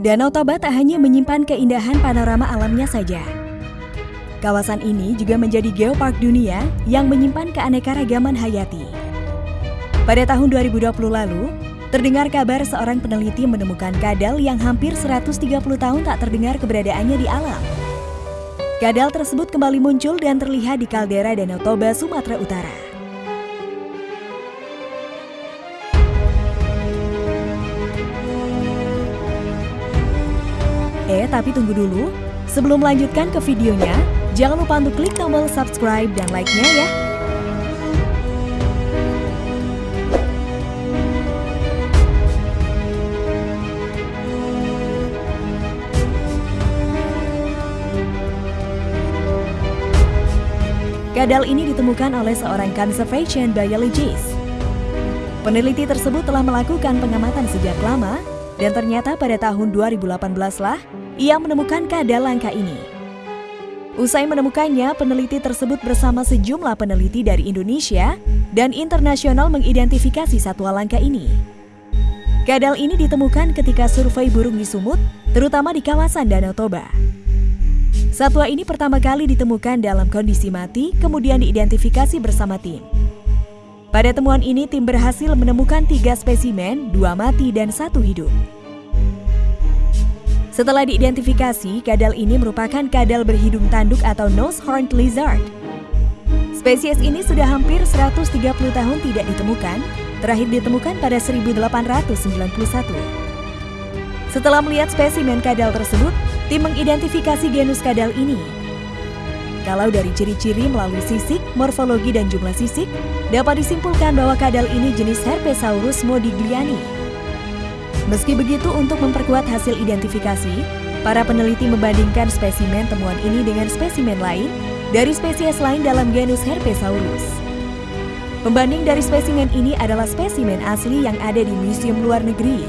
Danau Toba tak hanya menyimpan keindahan panorama alamnya saja. Kawasan ini juga menjadi geopark dunia yang menyimpan keanekaragaman hayati. Pada tahun 2020 lalu, terdengar kabar seorang peneliti menemukan kadal yang hampir 130 tahun tak terdengar keberadaannya di alam. Kadal tersebut kembali muncul dan terlihat di kaldera Danau Toba, Sumatera Utara. Eh, tapi tunggu dulu. Sebelum melanjutkan ke videonya, jangan lupa untuk klik tombol subscribe dan like-nya ya. Kadal ini ditemukan oleh seorang conservation biologist. Peneliti tersebut telah melakukan pengamatan sejak lama dan ternyata pada tahun 2018 lah ia menemukan kadal langka ini. Usai menemukannya, peneliti tersebut bersama sejumlah peneliti dari Indonesia dan internasional mengidentifikasi satwa langka ini. Kadal ini ditemukan ketika survei burung di Sumut, terutama di kawasan Danau Toba. Satwa ini pertama kali ditemukan dalam kondisi mati, kemudian diidentifikasi bersama tim. Pada temuan ini, tim berhasil menemukan tiga spesimen, dua mati dan satu hidup. Setelah diidentifikasi, kadal ini merupakan kadal berhidung tanduk atau nose horned lizard. Spesies ini sudah hampir 130 tahun tidak ditemukan, terakhir ditemukan pada 1891. Setelah melihat spesimen kadal tersebut, tim mengidentifikasi genus kadal ini. Kalau dari ciri-ciri melalui sisik, morfologi dan jumlah sisik, dapat disimpulkan bahwa kadal ini jenis Herpesaurus modigliani. Meski begitu, untuk memperkuat hasil identifikasi, para peneliti membandingkan spesimen temuan ini dengan spesimen lain dari spesies lain dalam genus Herpesaurus. Pembanding dari spesimen ini adalah spesimen asli yang ada di museum luar negeri.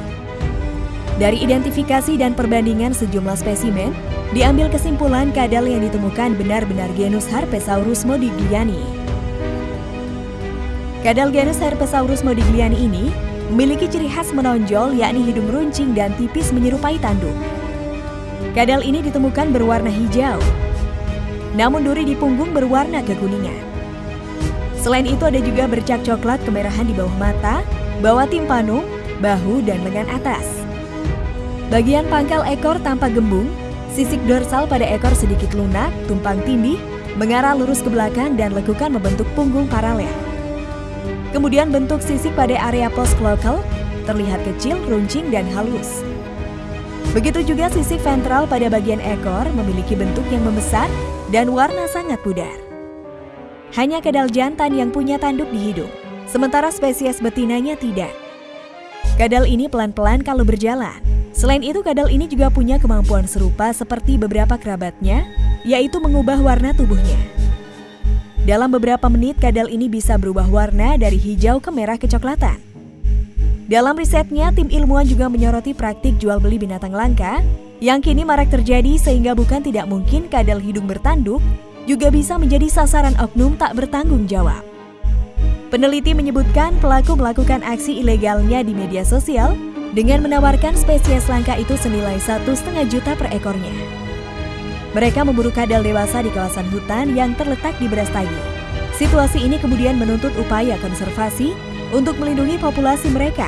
Dari identifikasi dan perbandingan sejumlah spesimen, diambil kesimpulan kadal yang ditemukan benar-benar genus Herpesaurus modigliani. Kadal genus Herpesaurus modigliani ini memiliki ciri khas menonjol yakni hidung runcing dan tipis menyerupai tanduk. Kadal ini ditemukan berwarna hijau, namun duri di punggung berwarna kekuningan. Selain itu ada juga bercak coklat kemerahan di bawah mata, bawah timpano, bahu, dan lengan atas. Bagian pangkal ekor tampak gembung, sisik dorsal pada ekor sedikit lunak, tumpang tindih, mengarah lurus ke belakang dan lekukan membentuk punggung paralel. Kemudian bentuk sisik pada area post local terlihat kecil, runcing, dan halus. Begitu juga sisik ventral pada bagian ekor memiliki bentuk yang membesar dan warna sangat pudar. Hanya kedal jantan yang punya tanduk di hidung, sementara spesies betinanya tidak. Kadal ini pelan-pelan kalau berjalan. Selain itu, kadal ini juga punya kemampuan serupa seperti beberapa kerabatnya, yaitu mengubah warna tubuhnya. Dalam beberapa menit, kadal ini bisa berubah warna dari hijau ke merah kecoklatan. Dalam risetnya, tim ilmuwan juga menyoroti praktik jual beli binatang langka yang kini marak terjadi sehingga bukan tidak mungkin kadal hidung bertanduk juga bisa menjadi sasaran oknum tak bertanggung jawab. Peneliti menyebutkan pelaku melakukan aksi ilegalnya di media sosial dengan menawarkan spesies langka itu senilai satu setengah juta per ekornya. Mereka memburu kadal dewasa di kawasan hutan yang terletak di Brastagi. Situasi ini kemudian menuntut upaya konservasi untuk melindungi populasi mereka.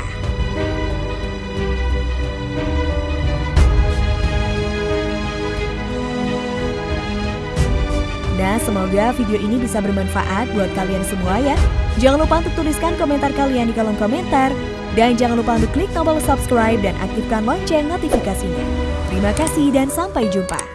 Nah, semoga video ini bisa bermanfaat buat kalian semua ya. Jangan lupa untuk tuliskan komentar kalian di kolom komentar. Dan jangan lupa untuk klik tombol subscribe dan aktifkan lonceng notifikasinya. Terima kasih dan sampai jumpa.